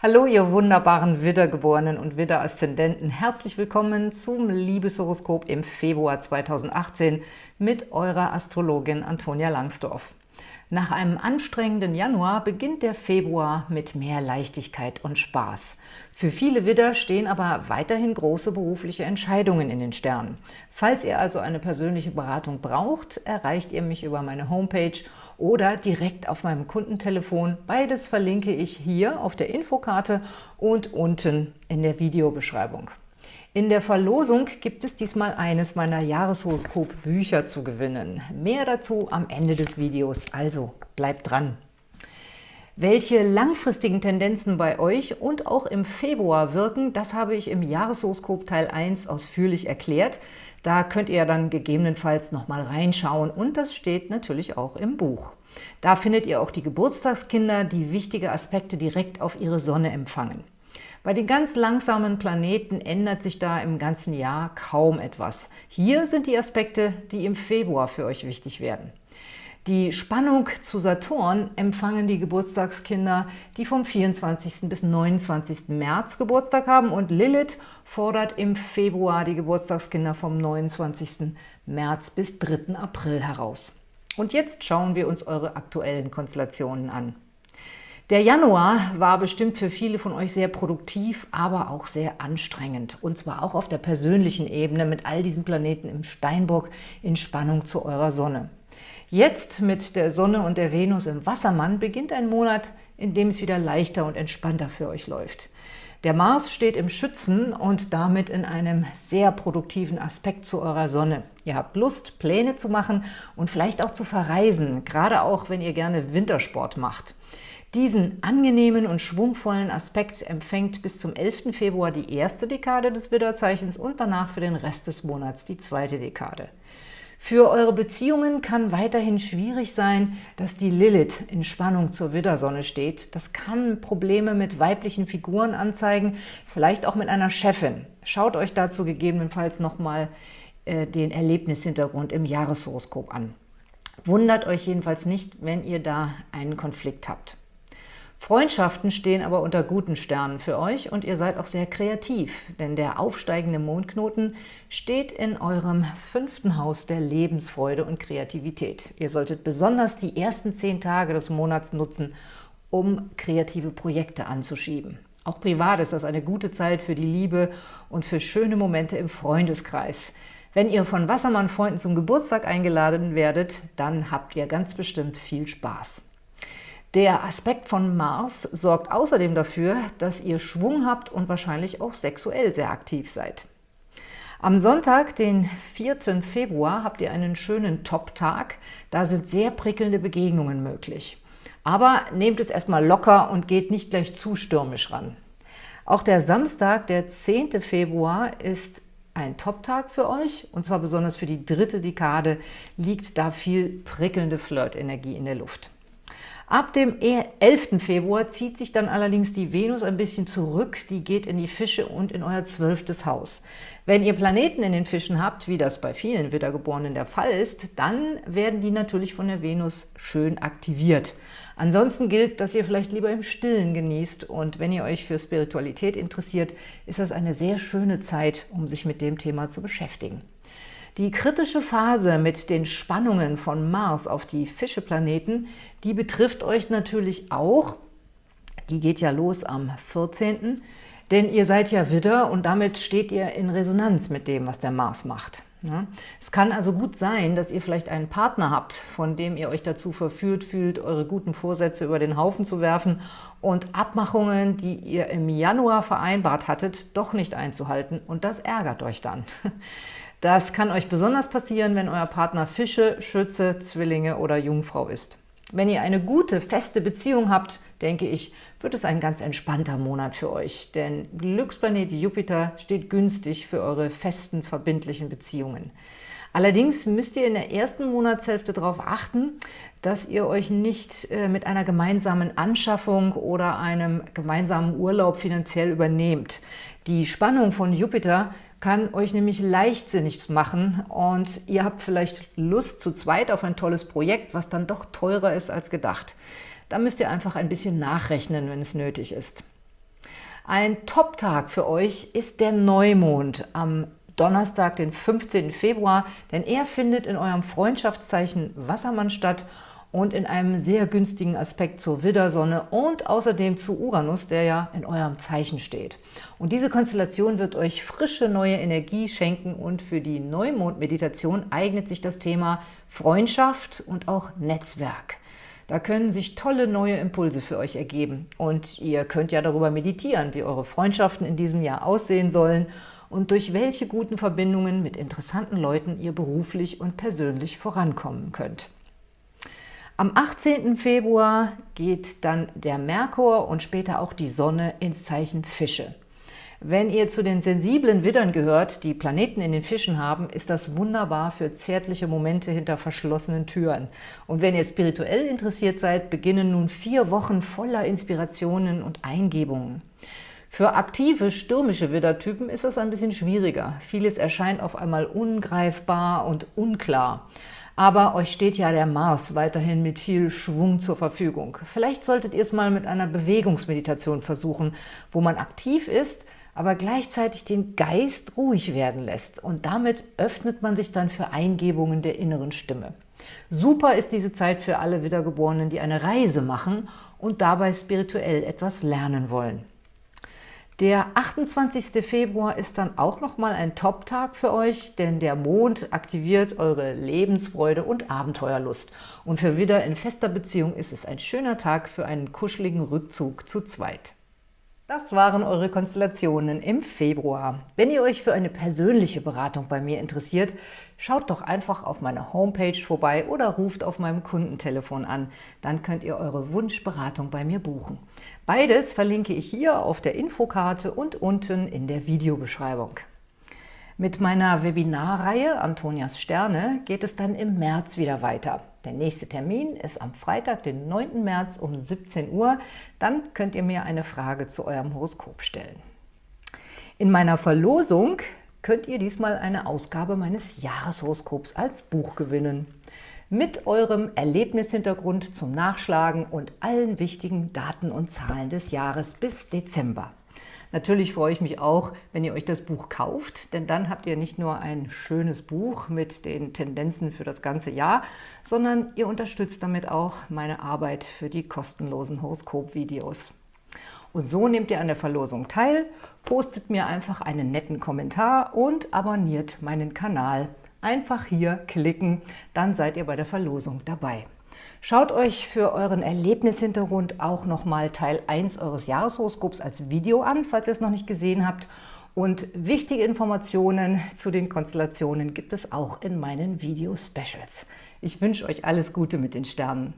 Hallo, ihr wunderbaren Widdergeborenen und Widder-Aszendenten. Herzlich willkommen zum Liebeshoroskop im Februar 2018 mit eurer Astrologin Antonia Langsdorf. Nach einem anstrengenden Januar beginnt der Februar mit mehr Leichtigkeit und Spaß. Für viele Widder stehen aber weiterhin große berufliche Entscheidungen in den Sternen. Falls ihr also eine persönliche Beratung braucht, erreicht ihr mich über meine Homepage oder direkt auf meinem Kundentelefon. Beides verlinke ich hier auf der Infokarte und unten in der Videobeschreibung. In der Verlosung gibt es diesmal eines meiner Jahreshoroskop-Bücher zu gewinnen. Mehr dazu am Ende des Videos, also bleibt dran! Welche langfristigen Tendenzen bei euch und auch im Februar wirken, das habe ich im Jahreshoroskop Teil 1 ausführlich erklärt. Da könnt ihr dann gegebenenfalls nochmal reinschauen und das steht natürlich auch im Buch. Da findet ihr auch die Geburtstagskinder, die wichtige Aspekte direkt auf ihre Sonne empfangen. Bei den ganz langsamen Planeten ändert sich da im ganzen Jahr kaum etwas. Hier sind die Aspekte, die im Februar für euch wichtig werden. Die Spannung zu Saturn empfangen die Geburtstagskinder, die vom 24. bis 29. März Geburtstag haben und Lilith fordert im Februar die Geburtstagskinder vom 29. März bis 3. April heraus. Und jetzt schauen wir uns eure aktuellen Konstellationen an. Der Januar war bestimmt für viele von euch sehr produktiv, aber auch sehr anstrengend. Und zwar auch auf der persönlichen Ebene mit all diesen Planeten im Steinbock in Spannung zu eurer Sonne. Jetzt mit der Sonne und der Venus im Wassermann beginnt ein Monat, in dem es wieder leichter und entspannter für euch läuft. Der Mars steht im Schützen und damit in einem sehr produktiven Aspekt zu eurer Sonne. Ihr habt Lust, Pläne zu machen und vielleicht auch zu verreisen, gerade auch, wenn ihr gerne Wintersport macht. Diesen angenehmen und schwungvollen Aspekt empfängt bis zum 11. Februar die erste Dekade des Widderzeichens und danach für den Rest des Monats die zweite Dekade. Für eure Beziehungen kann weiterhin schwierig sein, dass die Lilith in Spannung zur Widdersonne steht. Das kann Probleme mit weiblichen Figuren anzeigen, vielleicht auch mit einer Chefin. Schaut euch dazu gegebenenfalls nochmal äh, den Erlebnishintergrund im Jahreshoroskop an. Wundert euch jedenfalls nicht, wenn ihr da einen Konflikt habt. Freundschaften stehen aber unter guten Sternen für euch und ihr seid auch sehr kreativ, denn der aufsteigende Mondknoten steht in eurem fünften Haus der Lebensfreude und Kreativität. Ihr solltet besonders die ersten zehn Tage des Monats nutzen, um kreative Projekte anzuschieben. Auch privat ist das eine gute Zeit für die Liebe und für schöne Momente im Freundeskreis. Wenn ihr von Wassermann-Freunden zum Geburtstag eingeladen werdet, dann habt ihr ganz bestimmt viel Spaß. Der Aspekt von Mars sorgt außerdem dafür, dass ihr Schwung habt und wahrscheinlich auch sexuell sehr aktiv seid. Am Sonntag, den 4. Februar, habt ihr einen schönen Top-Tag. Da sind sehr prickelnde Begegnungen möglich. Aber nehmt es erstmal locker und geht nicht gleich zu stürmisch ran. Auch der Samstag, der 10. Februar, ist ein Top-Tag für euch, und zwar besonders für die dritte Dekade, liegt da viel prickelnde Flirt-Energie in der Luft. Ab dem 11. Februar zieht sich dann allerdings die Venus ein bisschen zurück. Die geht in die Fische und in euer zwölftes Haus. Wenn ihr Planeten in den Fischen habt, wie das bei vielen Wiedergeborenen der Fall ist, dann werden die natürlich von der Venus schön aktiviert. Ansonsten gilt, dass ihr vielleicht lieber im Stillen genießt und wenn ihr euch für Spiritualität interessiert, ist das eine sehr schöne Zeit, um sich mit dem Thema zu beschäftigen. Die kritische Phase mit den Spannungen von Mars auf die Fischeplaneten, die betrifft euch natürlich auch. Die geht ja los am 14., denn ihr seid ja Widder und damit steht ihr in Resonanz mit dem, was der Mars macht. Es kann also gut sein, dass ihr vielleicht einen Partner habt, von dem ihr euch dazu verführt fühlt, eure guten Vorsätze über den Haufen zu werfen und Abmachungen, die ihr im Januar vereinbart hattet, doch nicht einzuhalten und das ärgert euch dann. Das kann euch besonders passieren, wenn euer Partner Fische, Schütze, Zwillinge oder Jungfrau ist. Wenn ihr eine gute, feste Beziehung habt, denke ich, wird es ein ganz entspannter Monat für euch, denn Glücksplanet Jupiter steht günstig für eure festen, verbindlichen Beziehungen. Allerdings müsst ihr in der ersten Monatshälfte darauf achten, dass ihr euch nicht äh, mit einer gemeinsamen Anschaffung oder einem gemeinsamen Urlaub finanziell übernehmt. Die Spannung von Jupiter kann euch nämlich leichtsinnig machen und ihr habt vielleicht Lust zu zweit auf ein tolles Projekt, was dann doch teurer ist als gedacht. Da müsst ihr einfach ein bisschen nachrechnen, wenn es nötig ist. Ein Top-Tag für euch ist der Neumond am Donnerstag, den 15. Februar, denn er findet in eurem Freundschaftszeichen Wassermann statt und in einem sehr günstigen Aspekt zur Widdersonne und außerdem zu Uranus, der ja in eurem Zeichen steht. Und diese Konstellation wird euch frische neue Energie schenken und für die Neumond-Meditation eignet sich das Thema Freundschaft und auch Netzwerk. Da können sich tolle neue Impulse für euch ergeben. Und ihr könnt ja darüber meditieren, wie eure Freundschaften in diesem Jahr aussehen sollen und durch welche guten Verbindungen mit interessanten Leuten ihr beruflich und persönlich vorankommen könnt. Am 18. Februar geht dann der Merkur und später auch die Sonne ins Zeichen Fische. Wenn ihr zu den sensiblen Widdern gehört, die Planeten in den Fischen haben, ist das wunderbar für zärtliche Momente hinter verschlossenen Türen. Und wenn ihr spirituell interessiert seid, beginnen nun vier Wochen voller Inspirationen und Eingebungen. Für aktive, stürmische Widdertypen ist das ein bisschen schwieriger. Vieles erscheint auf einmal ungreifbar und unklar. Aber euch steht ja der Mars weiterhin mit viel Schwung zur Verfügung. Vielleicht solltet ihr es mal mit einer Bewegungsmeditation versuchen, wo man aktiv ist, aber gleichzeitig den Geist ruhig werden lässt. Und damit öffnet man sich dann für Eingebungen der inneren Stimme. Super ist diese Zeit für alle Wiedergeborenen, die eine Reise machen und dabei spirituell etwas lernen wollen. Der 28. Februar ist dann auch nochmal ein Top-Tag für euch, denn der Mond aktiviert eure Lebensfreude und Abenteuerlust. Und für Widder in fester Beziehung ist es ein schöner Tag für einen kuscheligen Rückzug zu zweit. Das waren eure Konstellationen im Februar. Wenn ihr euch für eine persönliche Beratung bei mir interessiert, schaut doch einfach auf meiner Homepage vorbei oder ruft auf meinem Kundentelefon an. Dann könnt ihr eure Wunschberatung bei mir buchen. Beides verlinke ich hier auf der Infokarte und unten in der Videobeschreibung. Mit meiner Webinarreihe Antonias Sterne geht es dann im März wieder weiter. Der nächste Termin ist am Freitag, den 9. März um 17 Uhr. Dann könnt ihr mir eine Frage zu eurem Horoskop stellen. In meiner Verlosung könnt ihr diesmal eine Ausgabe meines Jahreshoroskops als Buch gewinnen. Mit eurem Erlebnishintergrund zum Nachschlagen und allen wichtigen Daten und Zahlen des Jahres bis Dezember. Natürlich freue ich mich auch, wenn ihr euch das Buch kauft, denn dann habt ihr nicht nur ein schönes Buch mit den Tendenzen für das ganze Jahr, sondern ihr unterstützt damit auch meine Arbeit für die kostenlosen Horoskop-Videos. Und so nehmt ihr an der Verlosung teil, postet mir einfach einen netten Kommentar und abonniert meinen Kanal. Einfach hier klicken, dann seid ihr bei der Verlosung dabei. Schaut euch für euren Erlebnishintergrund auch nochmal Teil 1 eures Jahreshoroskops als Video an, falls ihr es noch nicht gesehen habt. Und wichtige Informationen zu den Konstellationen gibt es auch in meinen Video-Specials. Ich wünsche euch alles Gute mit den Sternen.